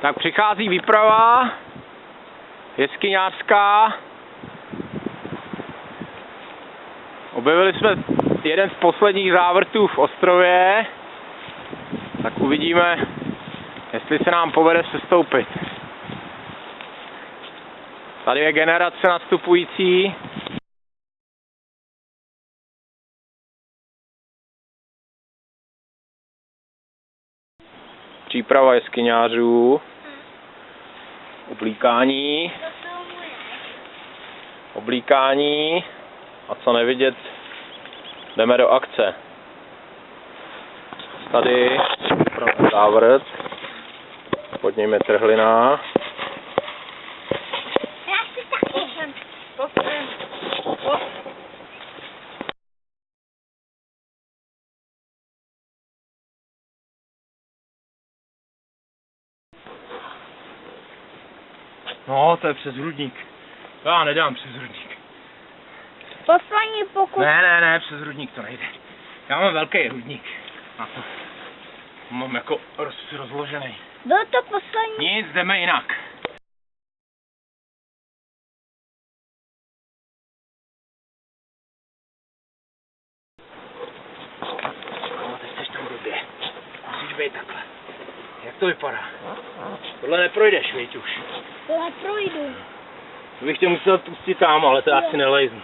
Tak přichází výprava jeskyňářská. Objevili jsme jeden z posledních závrtů v ostrově. Tak uvidíme, jestli se nám povede sestoupit. Tady je generace nastupující. Příprava jeskyňářů. Oblíkání. Oblíkání. A co nevidět, jdeme do akce. Tady závrt. Pod ním je trhlina. Já si taky. No, to je přes hrudník. Já nedám přes hrudník. Poslední pokus. Ne, ne, ne, přes hrudník to nejde. Já mám velký hrudník. Na to. Mám jako roz, rozložený. Byl to poslední. Nic, jdeme jinak. No, ty jsi tam blbě. Musíš být takhle. Jak to vypadá? Tohle neprojdeš, víš už. To neprojdu. To bych tě musel pustit tam, ale to já asi nelejznu.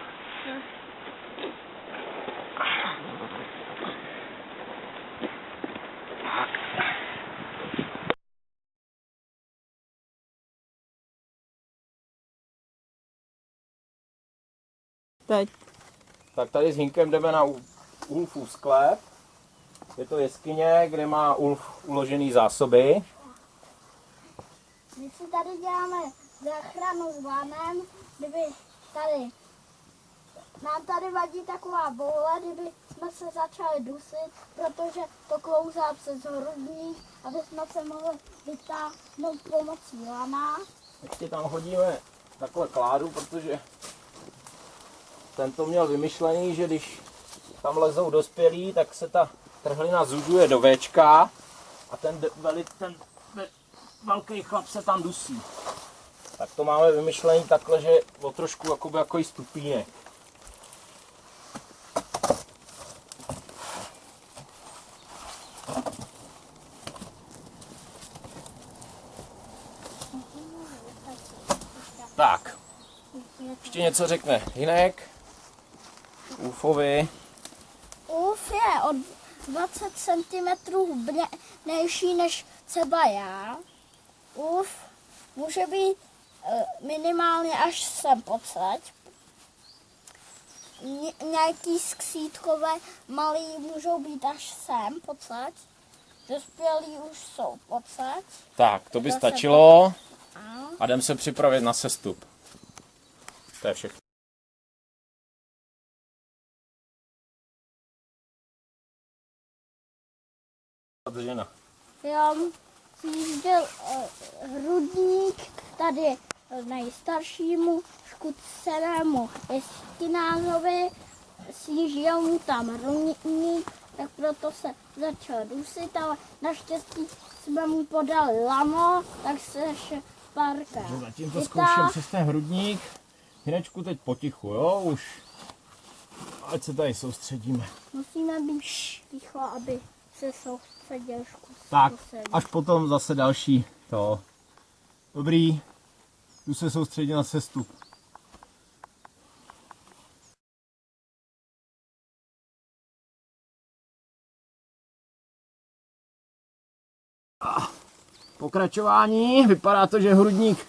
Tak. Teď. Tak tady s Hinkem jdeme na U- Ulfův sklep. Je to jeskyně, kde má Ulf uložený zásoby. My si tady děláme záchranu s vanem, kdyby tady nám tady vadí taková boule, kdyby jsme se začali dusit, protože to klouzá přes hrudník, aby jsme se mohli vytáhnout pomocí lana. Ještě tam hodíme takhle kládu, protože ten to měl vymyšlený, že když tam lezou dospělí, tak se ta trhlina zužuje do Včka a ten, veli, ten ve- velký chlap se tam dusí. Tak to máme vymyšlený takhle, že o trošku jakoby jako stupínek. Tak, ještě něco řekne Hinek, Ufovi. Uf je o 20 cm hubnější než třeba já. Uf může být eh, minimálně až sem podsaď. Ně- Nějaký skřítkové malý můžou být až sem podsaď. Dospělí už jsou podsaď. Tak, to by Zase stačilo A a jdem se připravit na sestup. To je všechno. Žena. já sjížděl eh, hrudník tady nejstaršímu škudcenému jeskinářovi, sjížděl mu tam hrudník, tak proto se začal dusit, ale naštěstí jsme mu podali lano, tak se ještě párkrát Zatím to zkouším přes ten hrudník. Hinečku teď potichu, jo, už. Ať se tady soustředíme. Musíme být ticho, aby se soustředil škůdce. Tak, až potom zase další to. Dobrý, tu se soustředit na sestup. Pokračování, vypadá to, že hrudník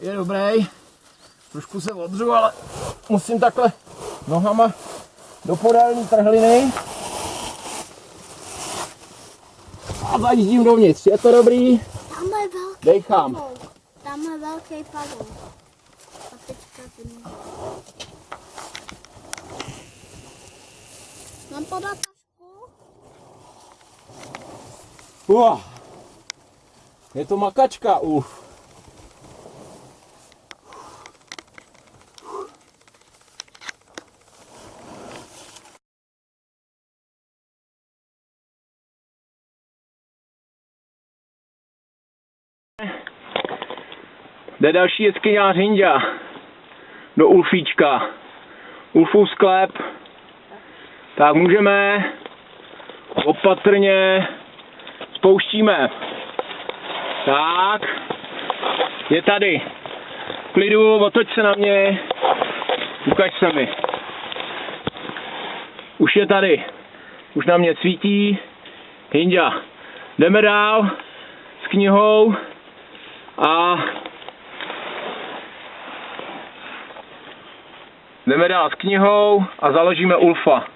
je dobrý. Trošku se odřu, ale musím takhle nohama do podélní trhliny. A zajíždím dovnitř, je to dobrý? Tam je velký Dejchám. pavouk. Tam je velký pavouk. A teďka zimní. Mám podat tašku? Uah. Je to makačka, uf. Jde další jeskyňář Hindia. Do Ulfíčka. Ulfův sklep. Tak můžeme opatrně spouštíme. Tak. Je tady. Klidu, otoč se na mě. Ukaž se mi. Už je tady. Už na mě svítí. Hindia. Jdeme dál s knihou a jdeme dál s knihou a založíme Ulfa.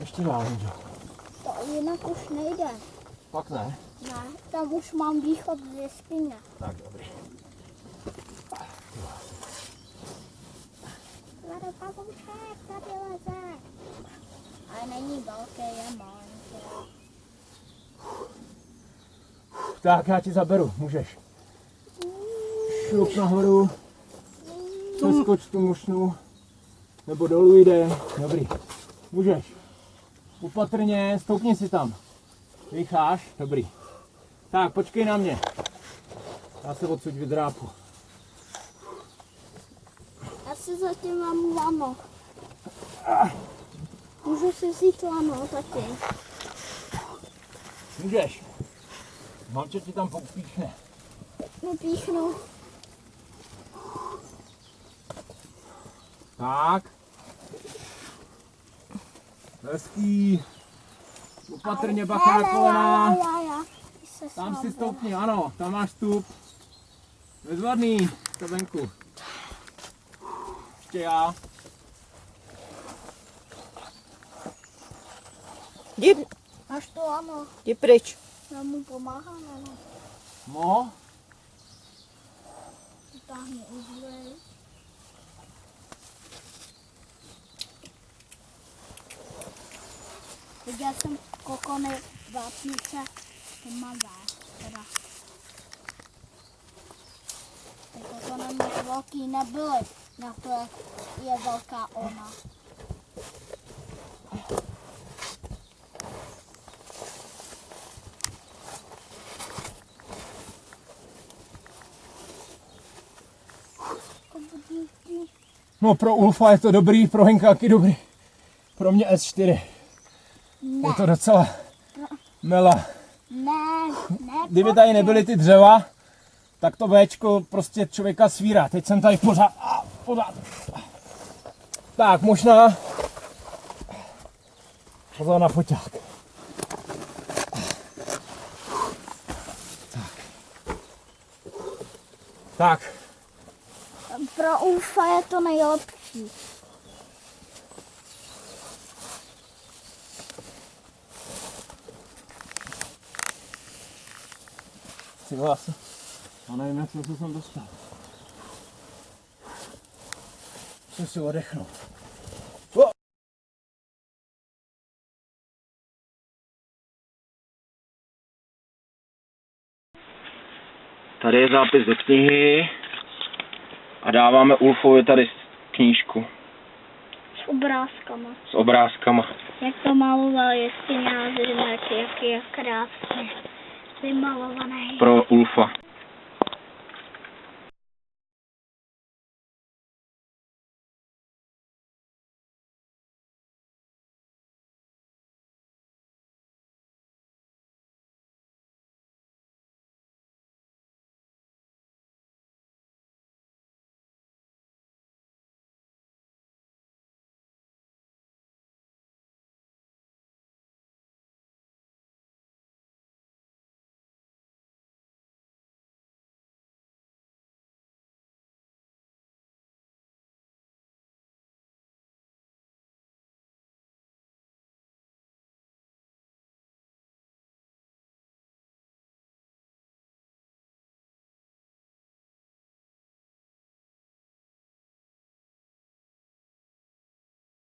Ještě dál, Hindia. To jinak už nejde. Pak ne. Ne, tam už mám východ z jeskyně. Tak, dobrý. Tady pavouček, tady leze. Ale není velký, je malinký. Tak, já ti zaberu, můžeš. Šup nahoru, přeskoč tu mošnu, nebo dolů jde, dobrý. Můžeš. Upatrně, stoupni si tam. Vycháš, dobrý. Tak, počkej na mě. Já se odsud vydrápu. Já si zatím mám lano. Můžu si vzít lano taky. Můžeš. Mamče ti tam popíchne. Nepíchnu. Tak. Hezký. Upatrně bacha na kolena. Já, já, já. Ty se Tam si stoupni, ano, tam máš stup. Bezvadný, to venku. Ještě já. Jdi, Máš to lano. jdi pryč. Já mu pomáhám, ano. Mo, Vytáhni uzly. Viděl jsem kokony vápnice tmavé. Teda. Ty kokony moc velký nebyly. Na to, jak je velká ona. Kobudíky. No pro Ulfa je to dobrý, pro Henkáky dobrý. Pro mě S4. Ne, Je to docela mela. ne, ne. Kdyby tady nebyly ty dřeva, tak to Včko prostě člověka svírá. Teď jsem tady pořád, a, pořád. Tak, možná pozor na foťák. Tak. Tak, Pro Ulfa je to nejlepší. Ty vás. Já nevím, jak se jsem dostal. Musím si odechnout. O! Tady je zápis do knihy a dáváme Ulfovi tady knížku S obrázkama. s obrázkama. Jak to maloval a jak, jak je krásně vymalovaný. pro Ulfa.